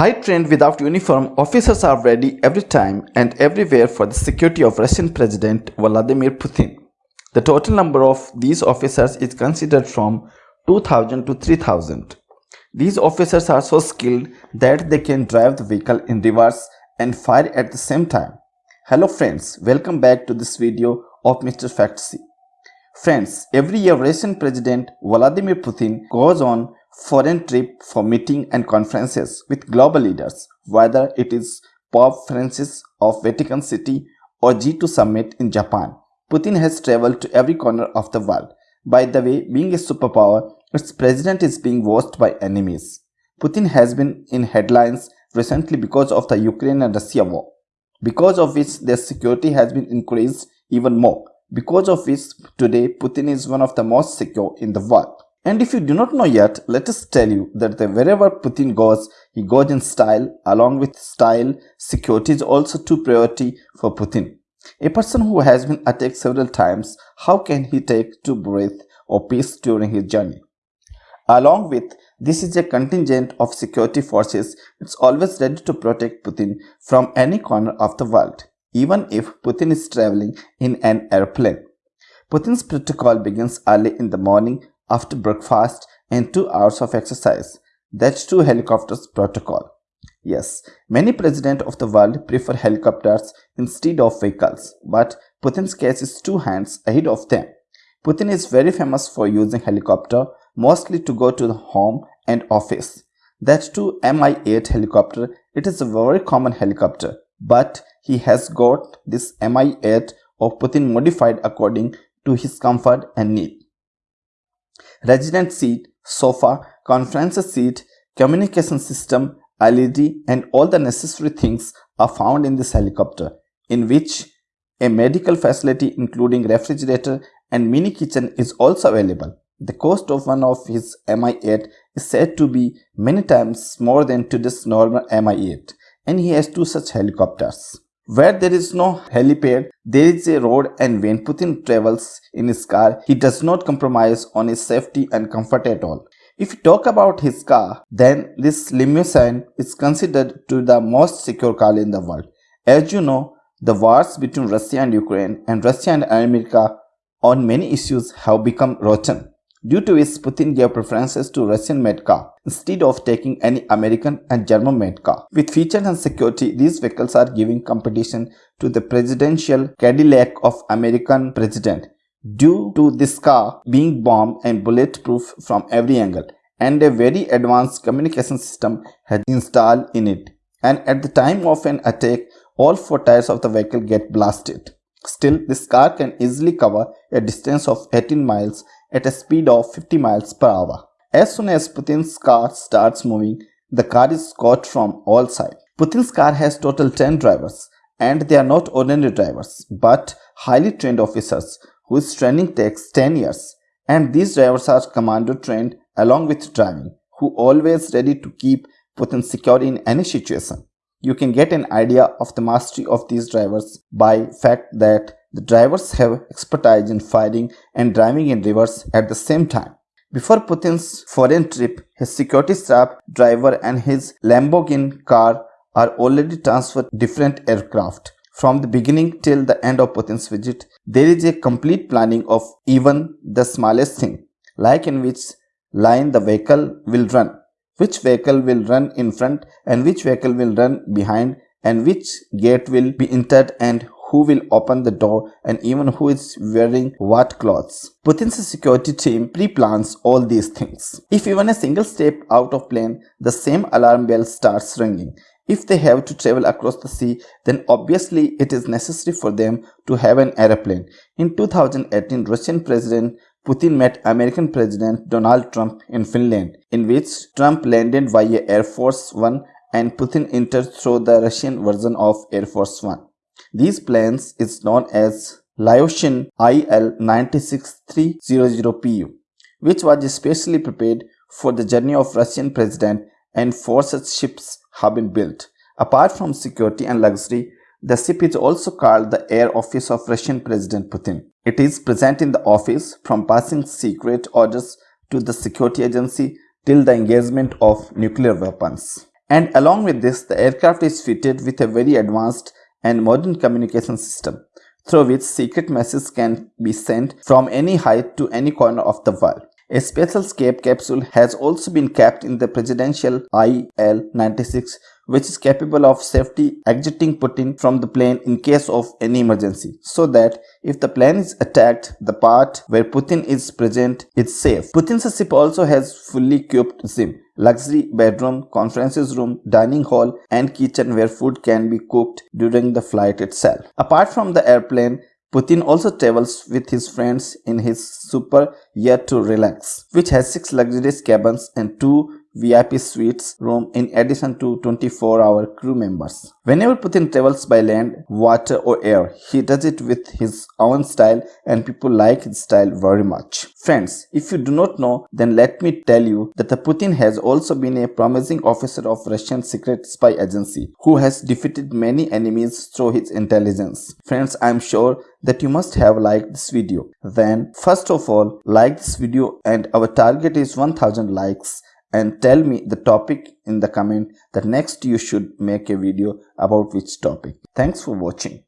High trained without uniform, officers are ready every time and everywhere for the security of Russian President Vladimir Putin. The total number of these officers is considered from 2000 to 3000. These officers are so skilled that they can drive the vehicle in reverse and fire at the same time. Hello friends, welcome back to this video of Mr. Factsy. Friends, every year Russian President Vladimir Putin goes on foreign trip for meeting and conferences with global leaders, whether it is Pope Francis of Vatican City or G2 summit in Japan. Putin has traveled to every corner of the world. By the way, being a superpower, its president is being watched by enemies. Putin has been in headlines recently because of the Ukraine and Russia war, because of which their security has been increased even more, because of which today Putin is one of the most secure in the world. And if you do not know yet, let us tell you that wherever Putin goes, he goes in style. Along with style, security is also two priority for Putin. A person who has been attacked several times, how can he take two breath or peace during his journey? Along with this is a contingent of security forces, it's always ready to protect Putin from any corner of the world, even if Putin is traveling in an airplane. Putin's protocol begins early in the morning after breakfast and 2 hours of exercise. That's two helicopters protocol. Yes, many presidents of the world prefer helicopters instead of vehicles, but Putin's case is two hands ahead of them. Putin is very famous for using helicopter mostly to go to the home and office. That too Mi-8 helicopter, it is a very common helicopter, but he has got this Mi-8 of Putin modified according to his comfort and need resident seat, sofa, conference seat, communication system, LED and all the necessary things are found in this helicopter in which a medical facility including refrigerator and mini kitchen is also available. The cost of one of his Mi-8 is said to be many times more than today's normal Mi-8 and he has two such helicopters. Where there is no helipad, there is a road and when Putin travels in his car, he does not compromise on his safety and comfort at all. If you talk about his car, then this limousine is considered to be the most secure car in the world. As you know, the wars between Russia and Ukraine and Russia and America on many issues have become rotten. Due to which Putin gave preferences to Russian-made car instead of taking any American and German-made car. With features and security, these vehicles are giving competition to the presidential Cadillac of American president due to this car being bomb and bulletproof from every angle and a very advanced communication system had been installed in it. And at the time of an attack, all four tires of the vehicle get blasted. Still, this car can easily cover a distance of 18 miles at a speed of 50 miles per hour. As soon as Putin's car starts moving, the car is caught from all sides. Putin's car has total 10 drivers and they are not ordinary drivers but highly trained officers whose training takes 10 years and these drivers are commando trained along with driving who always ready to keep Putin secure in any situation. You can get an idea of the mastery of these drivers by fact that the drivers have expertise in firing and driving in reverse at the same time. Before Putin's foreign trip, his security staff, driver and his Lamborghini car are already transferred different aircraft. From the beginning till the end of Putin's visit, there is a complete planning of even the smallest thing, like in which line the vehicle will run, which vehicle will run in front and which vehicle will run behind and which gate will be entered and who will open the door and even who is wearing what clothes. Putin's security team pre-plans all these things. If even a single step out of plane, the same alarm bell starts ringing. If they have to travel across the sea, then obviously it is necessary for them to have an aeroplane. In 2018, Russian President Putin met American President Donald Trump in Finland, in which Trump landed via Air Force One and Putin entered through the Russian version of Air Force One. These planes is known as Ilyushin IL-96300PU, which was specially prepared for the journey of Russian president and four such ships have been built. Apart from security and luxury, the ship is also called the Air Office of Russian President Putin. It is present in the office from passing secret orders to the security agency till the engagement of nuclear weapons. And along with this, the aircraft is fitted with a very advanced and modern communication system through which secret messages can be sent from any height to any corner of the world. A special escape capsule has also been kept in the presidential IL-96 which is capable of safely exiting Putin from the plane in case of any emergency so that if the plane is attacked, the part where Putin is present is safe. Putin's ship also has fully equipped gym, luxury bedroom, conferences room, dining hall and kitchen where food can be cooked during the flight itself. Apart from the airplane, Putin also travels with his friends in his super yacht to relax, which has 6 luxurious cabins and 2 VIP suites room in addition to 24-hour crew members. Whenever Putin travels by land, water or air, he does it with his own style and people like his style very much. Friends, if you do not know, then let me tell you that the Putin has also been a promising officer of Russian secret spy agency who has defeated many enemies through his intelligence. Friends, I am sure that you must have liked this video. Then first of all, like this video and our target is 1000 likes and tell me the topic in the comment that next you should make a video about which topic. Thanks for watching.